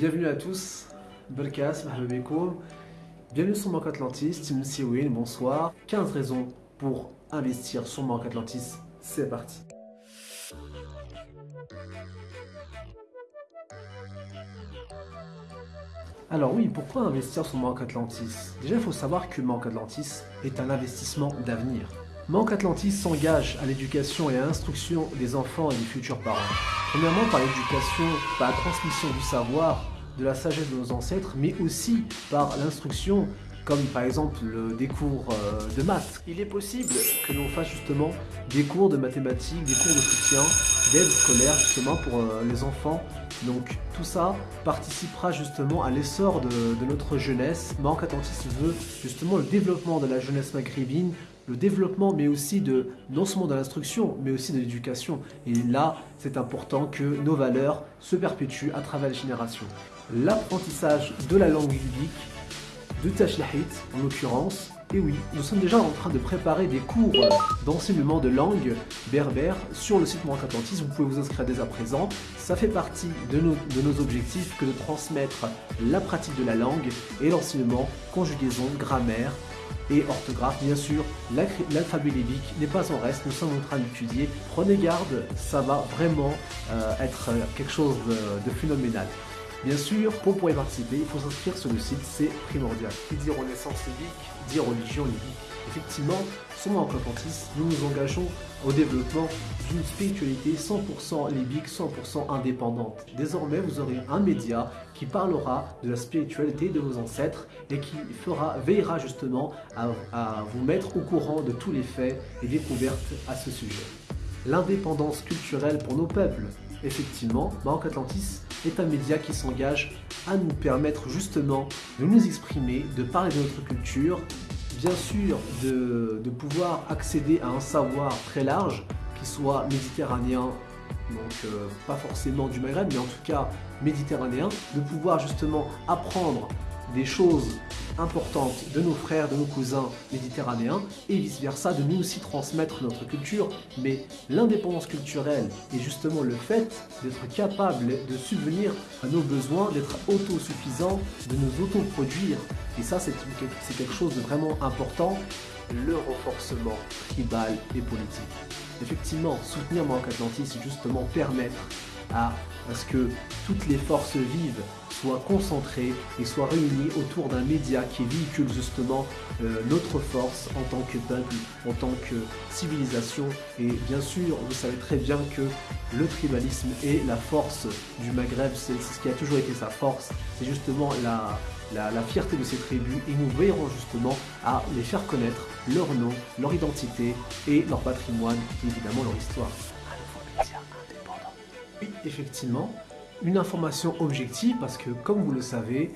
bienvenue à tous. Belkas, Mahabeko. Bienvenue sur Banque Atlantis, Tim Siwin, bonsoir. 15 raisons pour investir sur Banque Atlantis, c'est parti. Alors oui, pourquoi investir sur Banque Atlantis? Déjà, il faut savoir que Banque Atlantis est un investissement d'avenir. Manque Atlantis s'engage à l'éducation et à l'instruction des enfants et des futurs parents. Premièrement par l'éducation, par la transmission du savoir, de la sagesse de nos ancêtres, mais aussi par l'instruction, comme par exemple des cours euh, de maths. Il est possible que l'on fasse justement des cours de mathématiques, des cours de soutien, d'aide scolaire justement pour euh, les enfants. Donc tout ça participera justement à l'essor de, notre jeunesse. Manque Atlantis veut justement le développement de la jeunesse maghrébine, le développement, mais aussi de, non seulement de l'instruction, mais aussi de l'éducation. Et là, c'est important que nos valeurs se perpétuent à travers les générations. L'apprentissage de la langue biblique, de Tashlahit en l'occurrence, et oui, nous sommes déjà en train de préparer des cours d'enseignement de langue berbère sur le site Manque Atlantis. Vous pouvez vous inscrire dès à présent. Ça fait partie de nos, de nos objectifs que de transmettre la pratique de la langue et l'enseignement, conjugaison, grammaire, et orthographe. Bien sûr, l'alphabet libique n'est pas en reste, nous sommes en train d'étudier. Prenez garde, ça va vraiment euh, être quelque chose de, phénoménal. Bien sûr, pour pouvoir y participer, il faut s'inscrire sur le site, c'est primordial. Qui dit renaissance libique, dit religion libique. Effectivement, sur en Atlantis, nous nous engageons au développement d'une spiritualité 100% libique, 100% indépendante. Désormais, vous aurez un média qui parlera de la spiritualité de vos ancêtres et qui fera, veillera justement à, vous mettre au courant de tous les faits et découvertes à ce sujet. L'indépendance culturelle pour nos peuples. Effectivement, Maroc Atlantis est un média qui s'engage à nous permettre justement de nous exprimer, de parler de notre culture, bien sûr de, pouvoir accéder à un savoir très large, qui soit méditerranéen, donc euh, pas forcément du Maghreb, mais en tout cas méditerranéen, de pouvoir justement apprendre des choses importante de nos frères, de nos cousins méditerranéens et vice-versa, de nous aussi transmettre notre culture. Mais l'indépendance culturelle et justement le fait d'être capable de subvenir à nos besoins, d'être autosuffisant, de nous autoproduire. Et ça, c'est quelque chose de vraiment important, le renforcement tribal et politique. Effectivement, soutenir Manque Atlantis, c'est justement permettre à, à ce que toutes les forces vives soient concentrés et soient réunis autour d'un média qui véhicule justement euh, notre force en tant que peuple, en tant que civilisation. Et bien sûr, vous savez très bien que le tribalisme est la force du Maghreb, c'est ce qui a toujours été sa force, c'est justement la, la, fierté de ces tribus. Et nous veillerons justement à les faire connaître leur nom, leur identité et leur patrimoine et évidemment leur histoire. Oui, effectivement, une information objective parce que, comme vous le savez,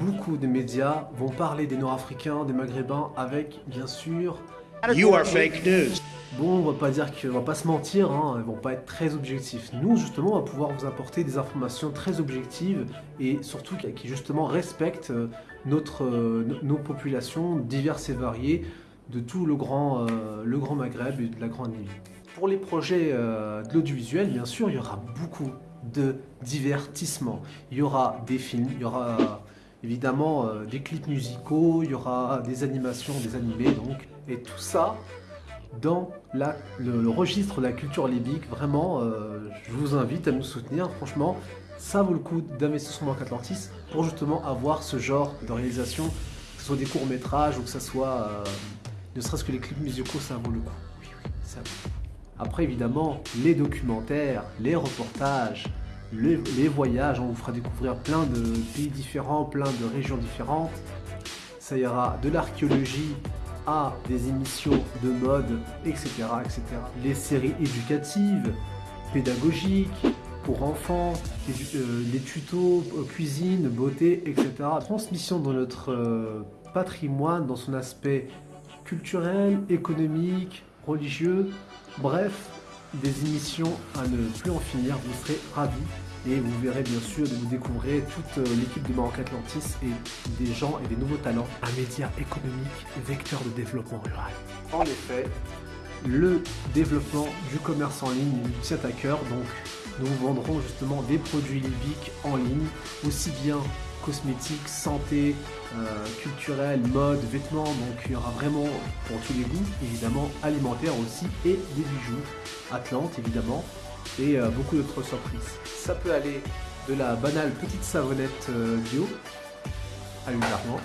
beaucoup de médias vont parler des Nord-Africains, des Maghrébins avec, bien sûr... You are fake news. Bon, on va pas dire qu'on va pas se mentir, hein, ils vont pas être très objectifs. Nous, justement, on va pouvoir vous apporter des informations très objectives et surtout qui, justement, respectent euh, notre, euh, nos populations diverses et variées de tout le grand, euh, le grand Maghreb et de la Grande Île. Pour les projets de l'audiovisuel, bien sûr, il y aura beaucoup, de divertissement. Il y aura des films, il y aura évidemment euh, des clips musicaux, il y aura des animations, des animés, donc, et tout ça dans la, le, registre de la culture libique. Vraiment, euh, je vous invite à nous soutenir. Franchement, ça vaut le coup d'investir sur Atlantis pour justement avoir ce genre de réalisation, que ce soit des courts-métrages ou que ce soit euh, ne serait-ce que les clips musicaux, ça vaut le coup. Oui, oui, ça vaut. Après, évidemment, les documentaires, les reportages, les, voyages, on vous fera découvrir plein de pays différents, plein de régions différentes. Ça ira de l'archéologie à des émissions de mode, etc., etc. Les séries éducatives, pédagogiques, pour enfants, les, euh, tutos, euh, cuisine, beauté, etc. Transmission de notre euh, patrimoine dans son aspect culturel, économique, religieux, bref, des émissions à ne plus en finir, vous serez ravis. Et vous verrez bien sûr de vous découvrir toute euh, l'équipe de Maroc Atlantis et des gens et des nouveaux talents, un média économique vecteur de développement rural. En effet, le développement du commerce en ligne nous tient à cœur, donc nous vendrons justement des produits libiques en ligne, aussi bien cosmétiques, santé, euh, culturel, mode, vêtements, donc il y aura vraiment pour tous les goûts, évidemment alimentaire aussi, et des bijoux, Atlante évidemment, et euh, beaucoup d'autres surprises. Ça peut aller de la banale petite savonnette euh, bio à l'huile d'argan,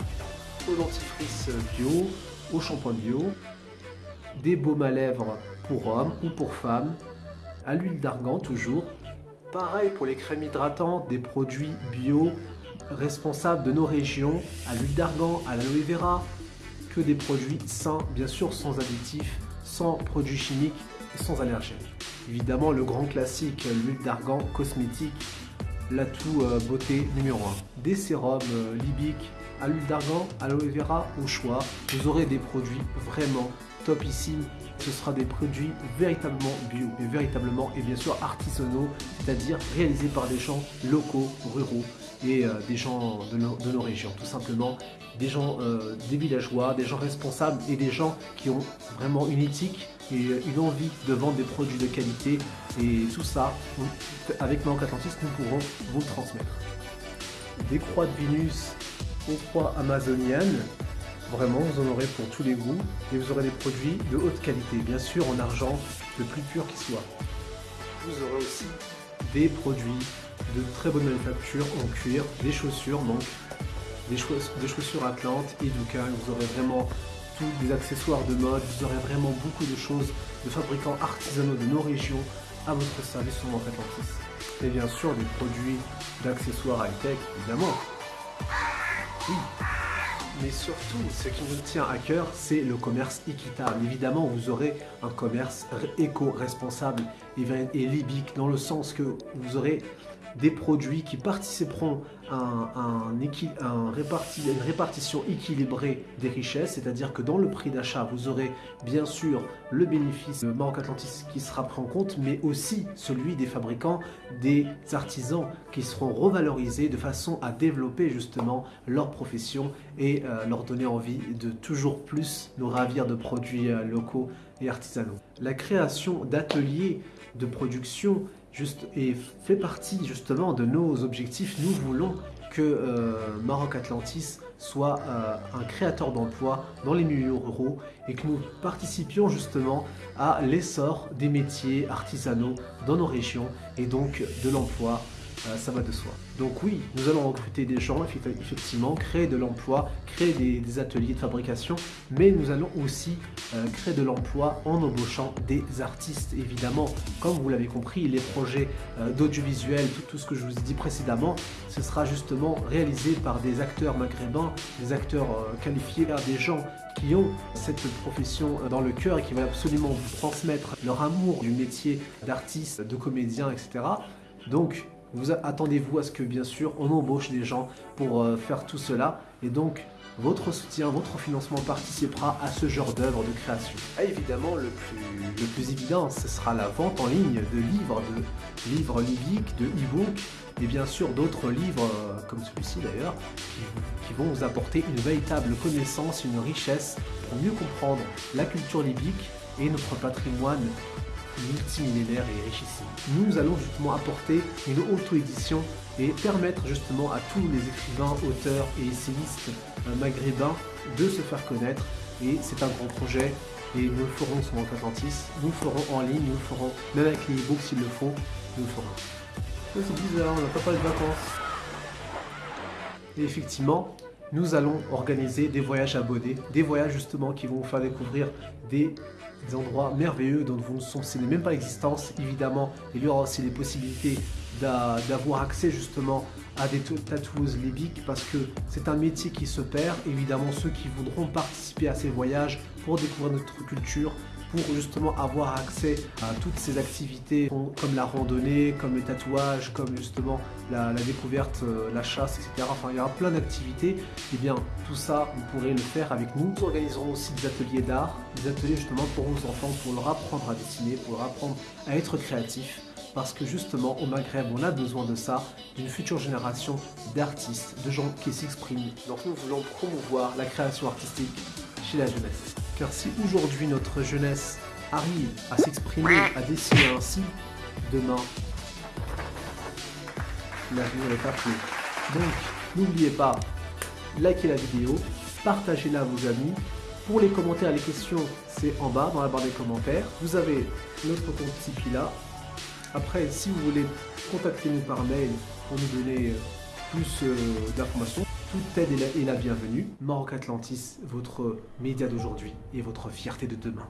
au dentifrice bio, au shampoing bio, des baumes à lèvres pour hommes ou pour femmes, à l'huile d'argan toujours. Pareil pour les crèmes hydratantes, des produits bio responsables de nos régions, à l'huile d'argan, à l'aloe vera, que des produits sains, bien sûr sans additifs, sans produits chimiques et sans allergènes. Évidemment le grand classique, l'huile d'argan cosmétique, l'atout euh, beauté numéro 1. Des sérums euh, libiques à l'huile d'argan, aloe vera au choix. Vous aurez des produits vraiment topissimes. Ce sera des produits véritablement bio et véritablement et bien sûr artisanaux, c'est-à-dire réalisés par des gens locaux, ruraux et euh, des gens de nos, régions, tout simplement. Des gens, euh, des villageois, des gens responsables et des gens qui ont vraiment une éthique et une envie de vendre des produits de qualité. Et tout ça, avec Manque Atlantis, nous pourrons vous transmettre. Des croix de Vénus aux croix amazoniennes, Vraiment, vous en aurez pour tous les goûts et vous aurez des produits de haute qualité, bien sûr en argent, le plus pur qui soit. Vous aurez aussi des produits de très bonne manufacture en cuir, des chaussures, donc des, chaussures Atlante et Ducal. Vous aurez vraiment tous des accessoires de mode, vous aurez vraiment beaucoup de choses de fabricants artisanaux de nos régions à votre service sur Manque Atlantis. Et bien sûr des produits d'accessoires high-tech, évidemment. Mais surtout, ce qui nous tient à cœur, c'est le commerce équitable. Évidemment, vous aurez un commerce éco-responsable et libique, dans le sens que vous aurez des produits qui participeront à, un, une répartition équilibrée des richesses, c'est-à-dire que dans le prix d'achat, vous aurez bien sûr le bénéfice de Maroc Atlantis qui sera pris en compte, mais aussi celui des fabricants, des artisans qui seront revalorisés de façon à développer justement leur profession et euh, leur donner envie de toujours plus nous ravir de produits euh, locaux et artisanaux. La création d'ateliers de production et fait partie justement de nos objectifs. Nous voulons que euh, Maroc Atlantis soit euh, un créateur d'emplois dans les milieux ruraux et que nous participions justement à l'essor des métiers artisanaux dans nos régions et donc de l'emploi ça va de soi. Donc oui, nous allons recruter des gens, effectivement, créer de l'emploi, créer des, ateliers de fabrication, mais nous allons aussi euh, créer de l'emploi en embauchant des artistes, évidemment. Comme vous l'avez compris, les projets euh, d'audiovisuel, tout, ce que je vous ai dit précédemment, ce sera justement réalisé par des acteurs maghrébins, des acteurs qualifiés, des gens qui ont cette profession dans le cœur et qui veulent absolument vous transmettre leur amour du métier d'artiste, de comédien, etc. Donc, vous attendez-vous à ce que bien sûr on embauche des gens pour euh, faire tout cela et donc votre soutien, votre financement participera à ce genre d'œuvre de création. Et évidemment, le plus, le plus évident, ce sera la vente en ligne de livres, de livres libiques, de e-books, et bien sûr d'autres livres, euh, comme celui-ci d'ailleurs, qui, vont vous apporter une véritable connaissance, une richesse pour mieux comprendre la culture libique et notre patrimoine multimillénaire et richissime. Nous allons justement apporter une auto-édition et permettre justement à tous les écrivains, auteurs et essayistes euh, maghrébins de se faire connaître et c'est un grand projet et nous le ferons sur Atlantis, nous le ferons en ligne, nous le ferons même avec les e-books s'il le faut, nous le ferons. C'est bizarre, on n'a pas parlé de vacances. Et effectivement, nous allons organiser des voyages abonnés, des voyages justement qui vont vous faire découvrir des des endroits merveilleux dont vous ne soupçonnez même pas l'existence. Évidemment, il y aura aussi les possibilités d'avoir accès justement à des tatoueuses libiques parce que c'est un métier qui se perd. Évidemment, ceux qui voudront participer à ces voyages pour découvrir notre culture, pour justement avoir accès à toutes ces activités comme la randonnée, comme le tatouage, comme justement la, découverte, euh, la chasse, etc. Enfin, il y aura plein d'activités. Et eh bien, tout ça, vous pourrez le faire avec nous. Nous organiserons aussi des ateliers d'art, des ateliers justement pour vos enfants, pour leur apprendre à dessiner, pour leur apprendre à être créatif parce que justement au Maghreb on a besoin de ça, d'une future génération d'artistes, de gens qui s'expriment. Donc nous voulons promouvoir la création artistique chez la jeunesse. Car si aujourd'hui notre jeunesse arrive à s'exprimer, à dessiner ainsi, demain, l'avenir est appelé. Donc, n'oubliez pas, likez la vidéo, partagez-la à vos amis. Pour les commentaires, les questions, c'est en bas dans la barre des commentaires. Vous avez notre compte Tipeee là. Après, si vous voulez contacter nous par mail pour nous donner euh, plus euh, d'informations, toute aide est la, la bienvenue. Maroc Atlantis, votre média d'aujourd'hui et votre fierté de demain.